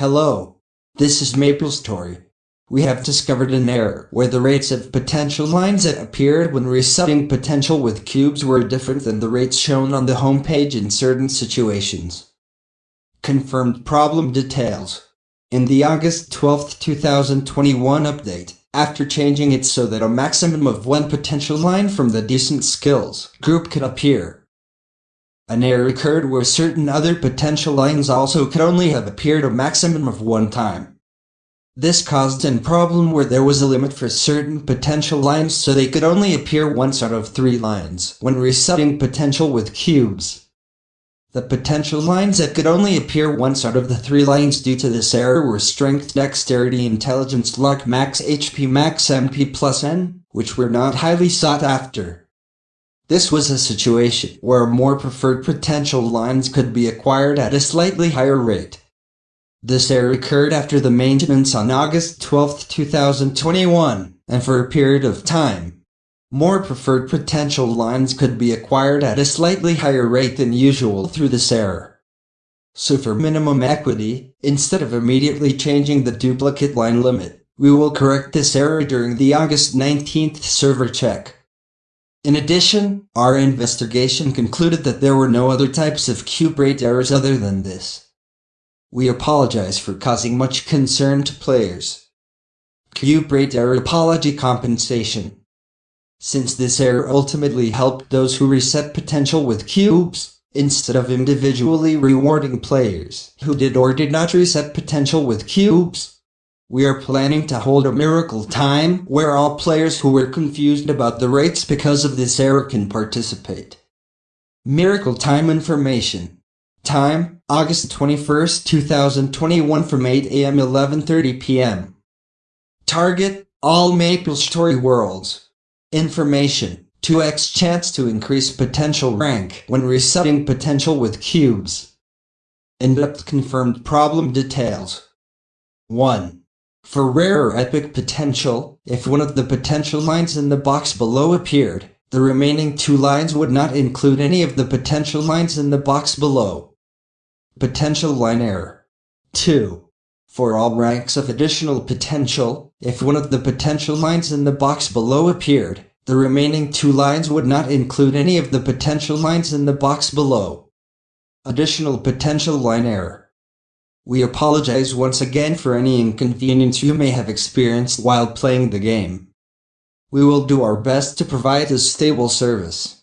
Hello. This is Maple Story. We have discovered an error where the rates of potential lines that appeared when resetting potential with cubes were different than the rates shown on the home page in certain situations. Confirmed problem details. In the August 12, 2021 update, after changing it so that a maximum of one potential line from the decent skills group could appear, an error occurred where certain other potential lines also could only have appeared a maximum of one time. This caused a problem where there was a limit for certain potential lines so they could only appear once out of three lines when resetting potential with cubes. The potential lines that could only appear once out of the three lines due to this error were Strength, Dexterity, Intelligence, Luck, Max, HP, Max, MP plus N, which were not highly sought after. This was a situation where more preferred potential lines could be acquired at a slightly higher rate. This error occurred after the maintenance on August 12, 2021, and for a period of time. More preferred potential lines could be acquired at a slightly higher rate than usual through this error. So for minimum equity, instead of immediately changing the duplicate line limit, we will correct this error during the August 19th server check. In addition, our investigation concluded that there were no other types of cube rate errors other than this. We apologize for causing much concern to players. Cube rate error apology compensation since this error ultimately helped those who reset potential with cubes, instead of individually rewarding players who did or did not reset potential with cubes. We are planning to hold a miracle time where all players who were confused about the rates because of this error can participate. Miracle Time Information Time, August 21st, 2021 from 8 a.m. 11.30 p.m. Target, all Maple Story Worlds. Information. 2x chance to increase potential rank when resetting potential with cubes. In-depth confirmed problem details. 1. For rare or epic potential, if one of the potential lines in the box below appeared, the remaining two lines would not include any of the potential lines in the box below. Potential line error. 2. For all ranks of additional potential, if one of the potential lines in the box below appeared, the remaining two lines would not include any of the potential lines in the box below. Additional potential line error. We apologize once again for any inconvenience you may have experienced while playing the game. We will do our best to provide a stable service.